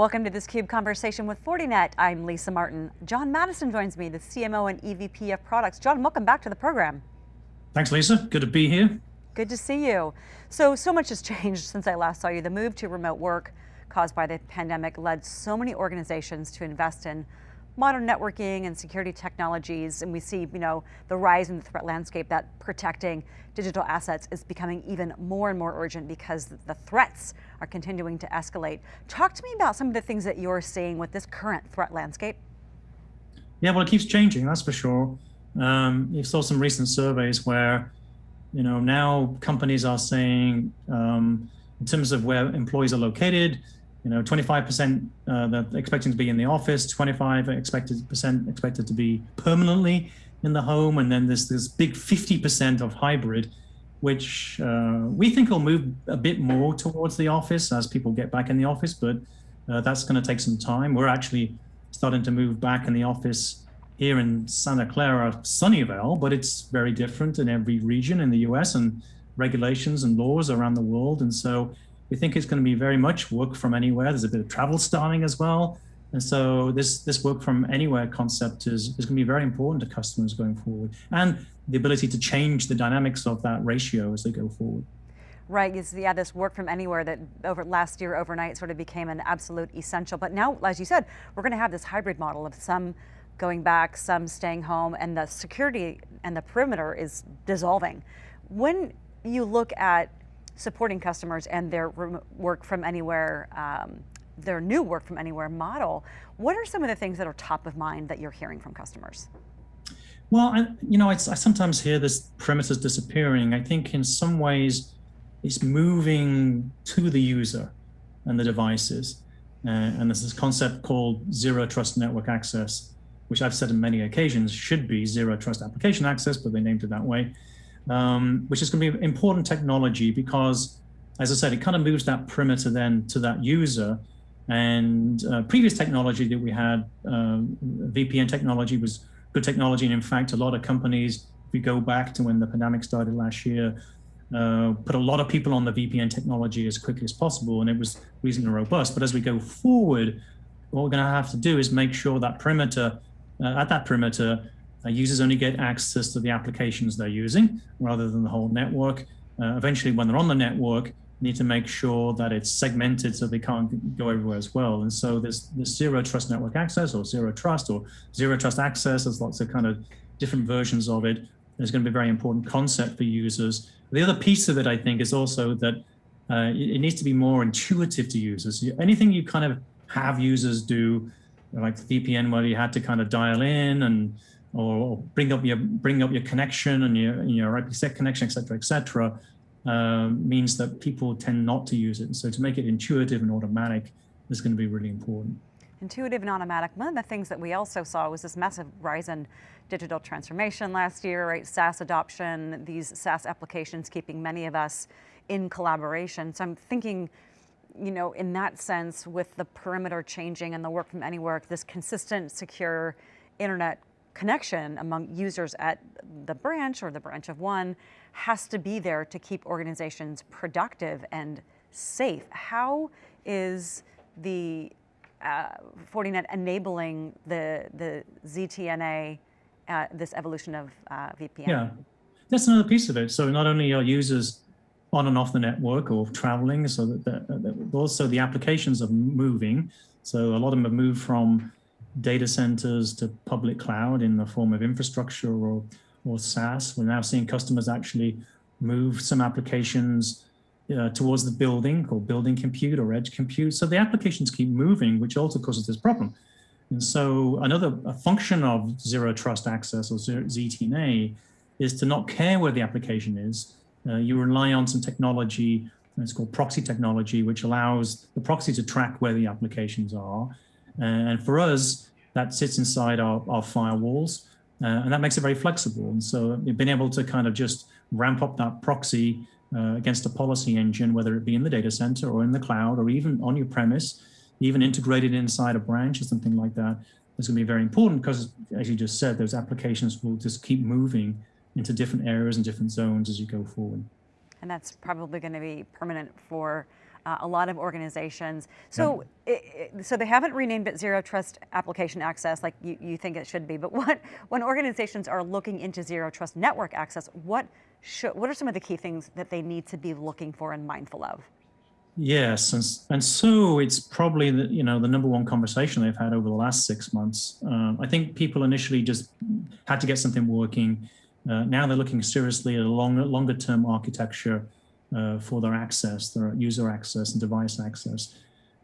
Welcome to this CUBE conversation with Fortinet. I'm Lisa Martin. John Maddison joins me, the CMO and EVP of products. John, welcome back to the program. Thanks, Lisa. Good to be here. Good to see you. So, so much has changed since I last saw you. The move to remote work caused by the pandemic led so many organizations to invest in modern networking and security technologies, and we see, you know, the rise in the threat landscape that protecting digital assets is becoming even more and more urgent because the threats are continuing to escalate. Talk to me about some of the things that you're seeing with this current threat landscape. Yeah, well, it keeps changing, that's for sure. Um, you saw some recent surveys where, you know, now companies are saying, um, in terms of where employees are located, you know, 25% uh, that expecting to be in the office, 25 expected percent expected to be permanently in the home, and then there's this big 50% of hybrid, which uh, we think will move a bit more towards the office as people get back in the office, but uh, that's going to take some time. We're actually starting to move back in the office here in Santa Clara, Sunnyvale, but it's very different in every region in the US and regulations and laws around the world. And so we think it's going to be very much work from anywhere. There's a bit of travel starting as well. And so this, this work from anywhere concept is, is going to be very important to customers going forward and the ability to change the dynamics of that ratio as they go forward. Right, yeah, this work from anywhere that over last year overnight sort of became an absolute essential. But now, as you said, we're going to have this hybrid model of some going back, some staying home, and the security and the perimeter is dissolving. When you look at supporting customers and their work from anywhere, um, their new work from anywhere model, what are some of the things that are top of mind that you're hearing from customers? Well, I, you know, I sometimes hear this perimeter disappearing. I think in some ways it's moving to the user and the devices. Uh, and there's this concept called zero trust network access, which I've said on many occasions should be zero trust application access, but they named it that way um, which is going to be important technology because, as I said, it kind of moves that perimeter then to that user. And uh, previous technology that we had, um, VPN technology was good technology. And in fact, a lot of companies, if you go back to when the pandemic started last year, uh, put a lot of people on the VPN technology as quickly as possible, and it was reasonably robust. But as we go forward, what we're going to have to do is make sure that perimeter, uh, at that perimeter, uh, users only get access to the applications they're using rather than the whole network. Uh, eventually, when they're on the network, need to make sure that it's segmented so they can't go everywhere as well. And so there's, there's zero trust network access or zero trust or zero trust access. There's lots of kind of different versions of it. It's going to be a very important concept for users. The other piece of it, I think, is also that uh, it needs to be more intuitive to users. Anything you kind of have users do, like VPN, where you had to kind of dial in and or, bring up your bring up your connection and your your IPsec connection, et cetera, et cetera, uh, means that people tend not to use it. And so to make it intuitive and automatic is going to be really important. Intuitive and automatic. One of the things that we also saw was this massive rise in digital transformation last year, right? SaaS adoption, these SaaS applications keeping many of us in collaboration. So I'm thinking, you know, in that sense, with the perimeter changing and the work from anywhere, this consistent, secure internet connection among users at the branch or the branch of one has to be there to keep organizations productive and safe. How is the uh, Fortinet enabling the, the ZTNA, uh, this evolution of uh, VPN? Yeah, that's another piece of it. So not only are users on and off the network or traveling, so that, that also the applications are moving. So a lot of them have moved from data centers to public cloud in the form of infrastructure or, or SaaS. We're now seeing customers actually move some applications uh, towards the building or building compute or edge compute. So the applications keep moving, which also causes this problem. And so another function of zero trust access or ZTNA is to not care where the application is. Uh, you rely on some technology, it's called proxy technology, which allows the proxy to track where the applications are and for us, that sits inside our, our firewalls, uh, and that makes it very flexible. And so been able to kind of just ramp up that proxy uh, against a policy engine, whether it be in the data center or in the cloud or even on your premise, even integrated inside a branch or something like that, is going to be very important because, as you just said, those applications will just keep moving into different areas and different zones as you go forward. And that's probably going to be permanent for uh, a lot of organizations. So, yeah. it, it, so they haven't renamed it Zero Trust Application Access like you, you think it should be. But what when organizations are looking into Zero Trust Network Access, what should, what are some of the key things that they need to be looking for and mindful of? Yes, and, and so it's probably the you know the number one conversation they've had over the last six months. Um, I think people initially just had to get something working. Uh, now they're looking seriously at a longer longer term architecture for their access, their user access and device access.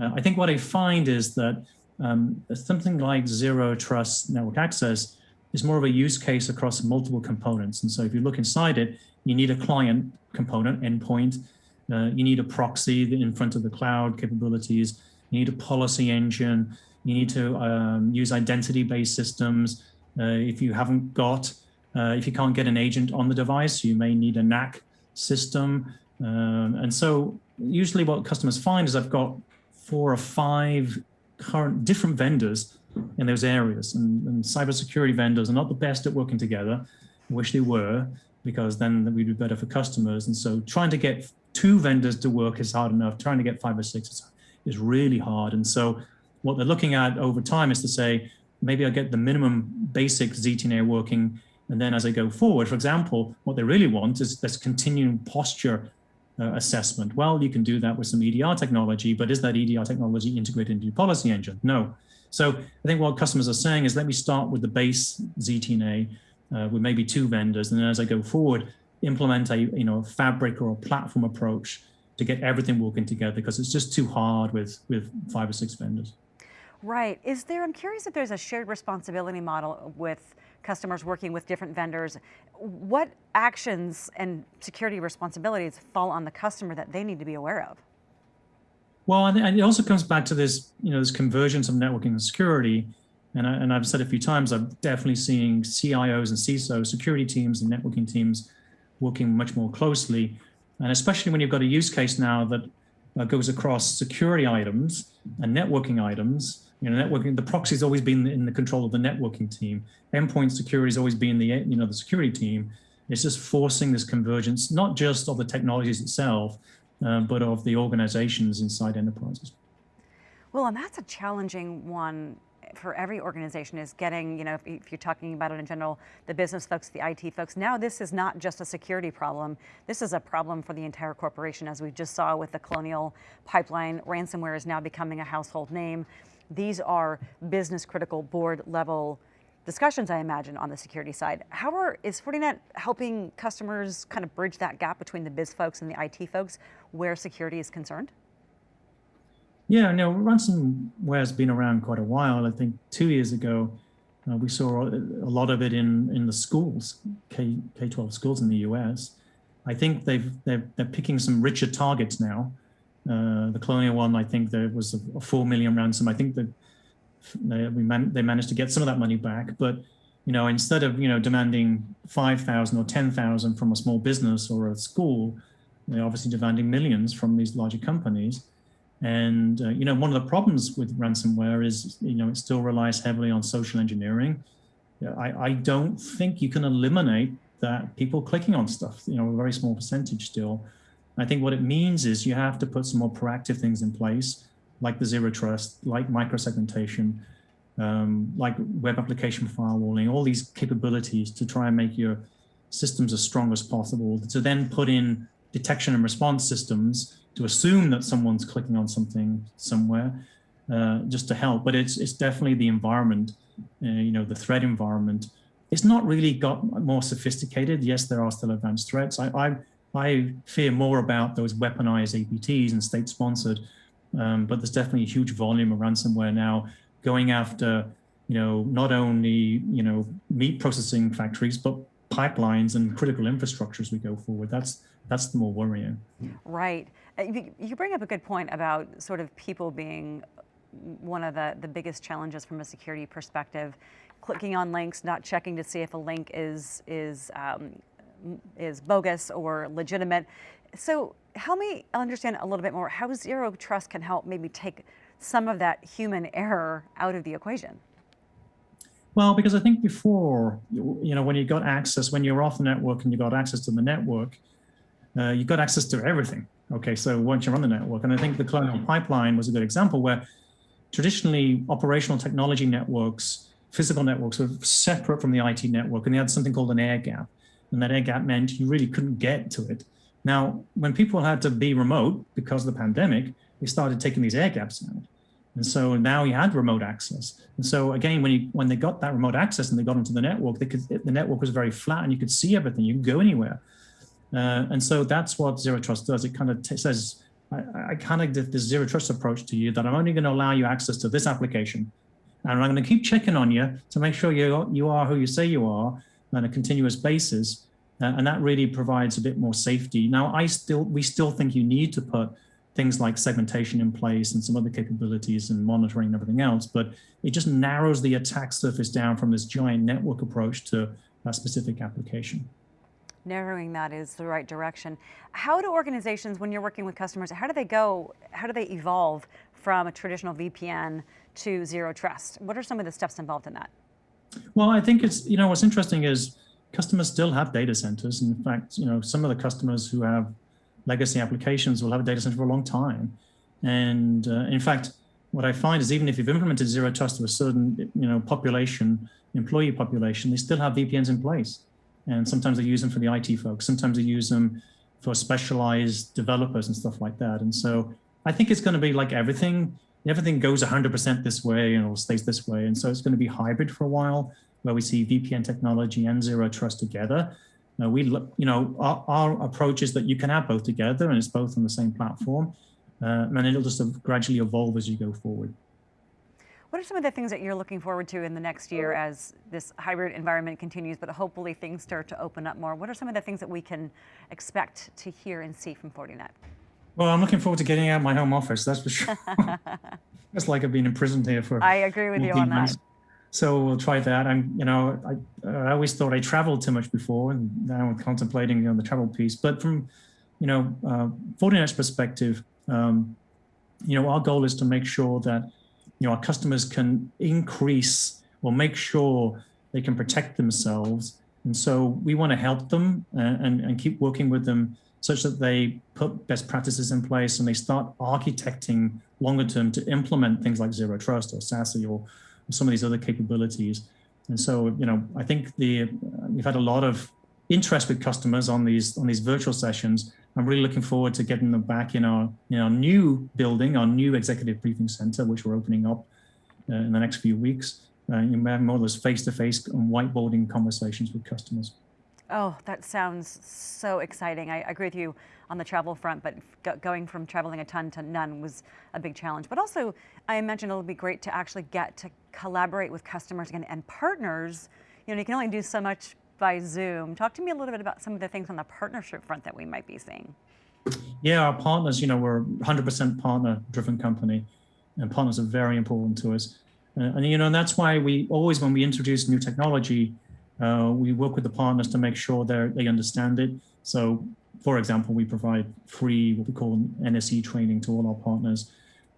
Uh, I think what I find is that um, something like zero trust network access is more of a use case across multiple components. And so if you look inside it, you need a client component, endpoint, uh, you need a proxy in front of the cloud capabilities, you need a policy engine, you need to um, use identity-based systems. Uh, if you haven't got, uh, if you can't get an agent on the device, you may need a NAC system. Um, and so usually what customers find is I've got four or five current different vendors in those areas. And, and cybersecurity vendors are not the best at working together. I wish they were, because then we'd be better for customers. And so trying to get two vendors to work is hard enough. Trying to get five or six is, is really hard. And so what they're looking at over time is to say, maybe I get the minimum basic ZTNA working. And then as I go forward, for example, what they really want is this continuing posture uh, assessment. Well, you can do that with some EDR technology, but is that EDR technology integrated into your policy engine? No. So I think what customers are saying is let me start with the base ZTNA uh, with maybe two vendors. And then as I go forward, implement a you know fabric or a platform approach to get everything working together because it's just too hard with, with five or six vendors. Right. Is there, I'm curious if there's a shared responsibility model with customers working with different vendors. What actions and security responsibilities fall on the customer that they need to be aware of? Well, and it also comes back to this, you know, this convergence of networking and security. And, I, and I've said a few times, I'm definitely seeing CIOs and CISOs, security teams and networking teams working much more closely. And especially when you've got a use case now that goes across security items and networking items. You know, networking, the proxy's always been in the control of the networking team. Endpoint security has always been the, you know, the security team. It's just forcing this convergence, not just of the technologies itself, uh, but of the organizations inside enterprises. Well, and that's a challenging one for every organization is getting, you know, if, if, you're talking about it in general, the business folks, the IT folks, now this is not just a security problem. This is a problem for the entire corporation, as we just saw with the Colonial Pipeline. Ransomware is now becoming a household name. These are business critical board level discussions, I imagine, on the security side. How are, is Fortinet helping customers kind of bridge that gap between the biz folks and the IT folks where security is concerned? Yeah, no, ransomware has been around quite a while. I think two years ago, uh, we saw a lot of it in, in the schools, K, K-12 schools in the US. I think they've, they're, they're picking some richer targets now. Uh, the Colonial one, I think there was a, a 4 million ransom. I think that they, we man, they managed to get some of that money back, but you know, instead of you know demanding five thousand or ten thousand from a small business or a school, they're obviously demanding millions from these larger companies. And uh, you know, one of the problems with ransomware is you know it still relies heavily on social engineering. I, I don't think you can eliminate that people clicking on stuff. You know, a very small percentage still. I think what it means is you have to put some more proactive things in place like the zero trust, like microsegmentation, um, like web application firewalling, all these capabilities to try and make your systems as strong as possible, to then put in detection and response systems to assume that someone's clicking on something somewhere, uh, just to help. But it's, it's definitely the environment, uh, you know, the threat environment. It's not really got more sophisticated. Yes, there are still advanced threats. I, I, I fear more about those weaponized APTs and state-sponsored um, but there's definitely a huge volume of ransomware now going after, you know, not only, you know, meat processing factories, but pipelines and critical infrastructure as we go forward. That's that's the more worrying. Right. Uh, you bring up a good point about sort of people being one of the, the biggest challenges from a security perspective. Clicking on links, not checking to see if a link is, is, um, is bogus or legitimate. So help me understand a little bit more how zero trust can help maybe take some of that human error out of the equation. Well, because I think before, you know, when you got access, when you're off the network and you got access to the network, uh, you got access to everything. Okay, so once you're on the network, and I think the Colonial Pipeline was a good example where traditionally operational technology networks, physical networks were separate from the IT network, and they had something called an air gap. And that air gap meant you really couldn't get to it. Now, when people had to be remote because of the pandemic, they started taking these air gaps out. And so now you had remote access. And so again, when you when they got that remote access and they got into the network, they could the network was very flat and you could see everything. You could go anywhere. Uh, and so that's what zero trust does. It kind of says, I, I kind of did this zero trust approach to you that I'm only going to allow you access to this application. And I'm going to keep checking on you to make sure you, you are who you say you are on a continuous basis. Uh, and that really provides a bit more safety. Now, I still we still think you need to put things like segmentation in place and some other capabilities and monitoring and everything else, but it just narrows the attack surface down from this giant network approach to a specific application. Narrowing that is the right direction. How do organizations, when you're working with customers, how do they go, how do they evolve from a traditional VPN to zero trust? What are some of the steps involved in that? Well, I think it's, you know, what's interesting is customers still have data centers. In fact, you know, some of the customers who have legacy applications will have a data center for a long time. And uh, in fact, what I find is even if you've implemented zero trust to a certain you know, population, employee population, they still have VPNs in place. And sometimes they use them for the IT folks. Sometimes they use them for specialized developers and stuff like that. And so I think it's going to be like everything. Everything goes 100% this way and it stays this way. And so it's going to be hybrid for a while where we see VPN technology and zero trust together. Now we, you know, our, our, approach is that you can have both together and it's both on the same platform. Uh, and it'll just gradually evolve as you go forward. What are some of the things that you're looking forward to in the next year as this hybrid environment continues, but hopefully things start to open up more? What are some of the things that we can expect to hear and see from Fortinet? Well, I'm looking forward to getting out of my home office, that's for sure. it's like I've been imprisoned here for I agree with you on months. that. So we'll try that. I'm, you know, I, I always thought I traveled too much before, and now I'm contemplating you know, the travel piece. But from, you know, uh, Fortinet's perspective, um, you know, our goal is to make sure that, you know, our customers can increase or make sure they can protect themselves. And so we want to help them and, uh, and, and keep working with them such that they put best practices in place and they start architecting longer term to implement things like zero trust or SASE or some of these other capabilities. And so, you know, I think the we've had a lot of interest with customers on these on these virtual sessions. I'm really looking forward to getting them back in our in our new building, our new executive briefing center, which we're opening up uh, in the next few weeks. Uh, you may have more of those face-to-face -face and whiteboarding conversations with customers. Oh, that sounds so exciting. I agree with you on the travel front, but go going from traveling a ton to none was a big challenge. But also, I imagine it'll be great to actually get to collaborate with customers again and partners. You know, you can only do so much by Zoom. Talk to me a little bit about some of the things on the partnership front that we might be seeing. Yeah, our partners, you know, we're 100% partner driven company and partners are very important to us. Uh, and, you know, and that's why we always, when we introduce new technology, uh, we work with the partners to make sure they they understand it. So, for example, we provide free what we call NSE training to all our partners.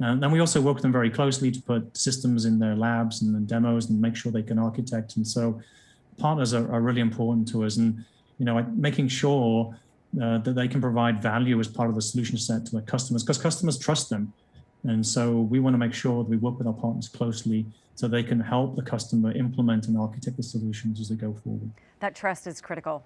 And then we also work with them very closely to put systems in their labs and demos and make sure they can architect. And so partners are, are really important to us and, you know, making sure uh, that they can provide value as part of the solution set to their customers because customers trust them. And so we want to make sure that we work with our partners closely so they can help the customer implement and architect the solutions as they go forward. That trust is critical,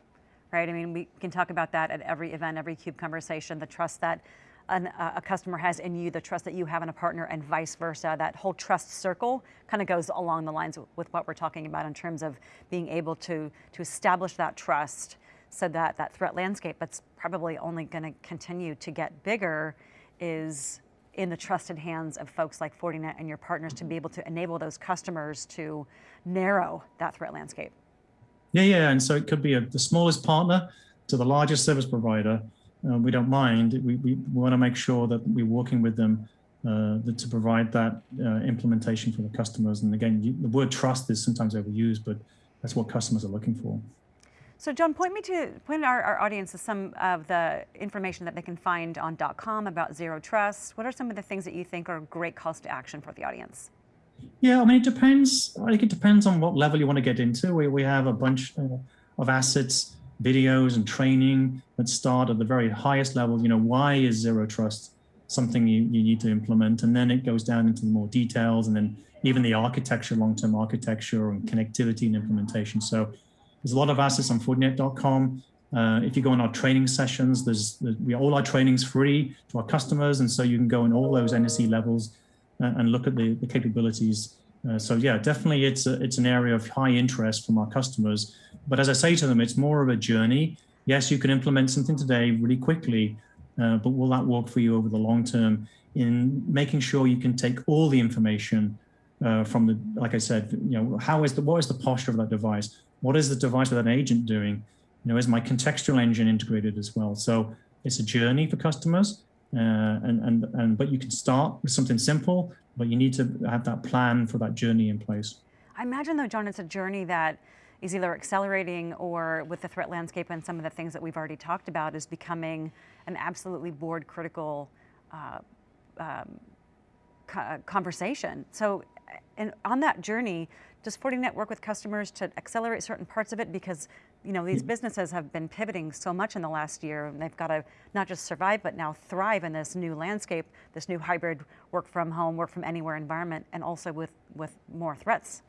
right? I mean, we can talk about that at every event, every CUBE conversation, the trust that an, a customer has in you, the trust that you have in a partner and vice versa. That whole trust circle kind of goes along the lines with what we're talking about in terms of being able to, to establish that trust so that that threat landscape that's probably only going to continue to get bigger is in the trusted hands of folks like Fortinet and your partners to be able to enable those customers to narrow that threat landscape. Yeah, yeah, and so it could be a, the smallest partner to the largest service provider. Uh, we don't mind. We, we, want to make sure that we're working with them uh, to provide that uh, implementation for the customers. And again, you, the word trust is sometimes overused, but that's what customers are looking for. So John, point me to point our, our audience to some of the information that they can find on dot .com about zero trust. What are some of the things that you think are great calls to action for the audience? Yeah, I mean, it depends. I think it depends on what level you want to get into. We, we have a bunch uh, of assets videos and training that start at the very highest level. You know, why is zero trust something you, you need to implement? And then it goes down into the more details and then even the architecture, long-term architecture and connectivity and implementation. So there's a lot of assets on Fortinet.com. Uh, if you go on our training sessions, there's, we all our trainings free to our customers, and so you can go in all those NSE levels uh, and look at the, the capabilities. Uh, so yeah, definitely it's a, it's an area of high interest from our customers. But as I say to them, it's more of a journey. Yes, you can implement something today really quickly, uh, but will that work for you over the long term in making sure you can take all the information uh, from the, like I said, you know, how is the, what is the posture of that device? What is the device with an agent doing? You know, is my contextual engine integrated as well? So it's a journey for customers, uh, and and and but you can start with something simple, but you need to have that plan for that journey in place. I imagine though, John, it's a journey that is either accelerating or with the threat landscape and some of the things that we've already talked about is becoming an absolutely board critical uh, um, conversation. So and on that journey, does Fortinet work with customers to accelerate certain parts of it? Because you know these businesses have been pivoting so much in the last year, and they've got to not just survive, but now thrive in this new landscape, this new hybrid work from home, work from anywhere environment, and also with with more threats.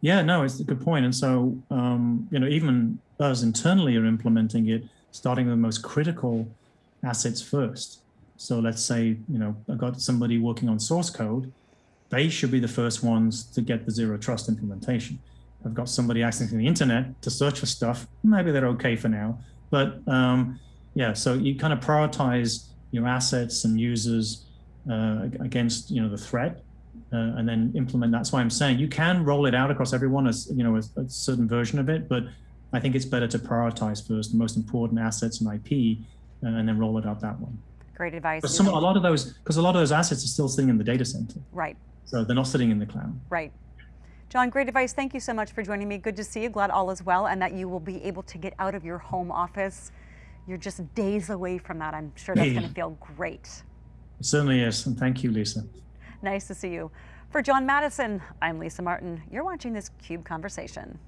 Yeah, no, it's a good point. And so, um, you know, even us internally are implementing it, starting with the most critical assets first. So let's say, you know, I've got somebody working on source code they should be the first ones to get the zero trust implementation. I've got somebody accessing the internet to search for stuff. Maybe they're okay for now, but um, yeah. So you kind of prioritize your assets and users uh, against you know the threat, uh, and then implement. That's why I'm saying you can roll it out across everyone as you know a, a certain version of it, but I think it's better to prioritize first the most important assets and IP, uh, and then roll it out that one. Great advice. But some, a lot of those, because a lot of those assets are still sitting in the data center. Right. So they're not sitting in the cloud. Right. John, great advice. Thank you so much for joining me. Good to see you. Glad all is well and that you will be able to get out of your home office. You're just days away from that. I'm sure that's going to feel great. It certainly is. And thank you, Lisa. Nice to see you. For John Maddison, I'm Lisa Martin. You're watching this CUBE Conversation.